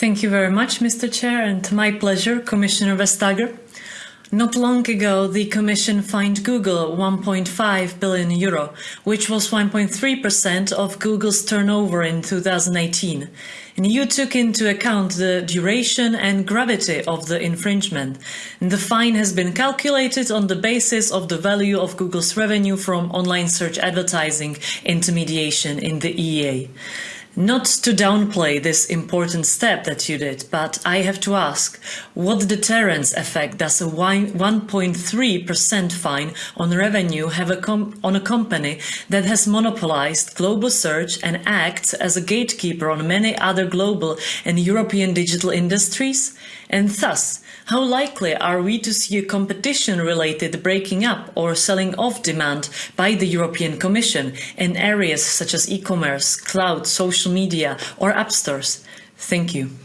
Thank you very much, Mr. Chair, and my pleasure, Commissioner Vestager. Not long ago, the Commission fined Google 1.5 billion euro, which was 1.3% of Google's turnover in 2018. And you took into account the duration and gravity of the infringement. And the fine has been calculated on the basis of the value of Google's revenue from online search advertising intermediation in the EEA. Not to downplay this important step that you did, but I have to ask, what deterrence effect does a 1.3% fine on revenue have a on a company that has monopolized global search and acts as a gatekeeper on many other global and European digital industries? And thus, how likely are we to see a competition-related breaking up or selling off demand by the European Commission in areas such as e-commerce, cloud, social media or app stores? Thank you.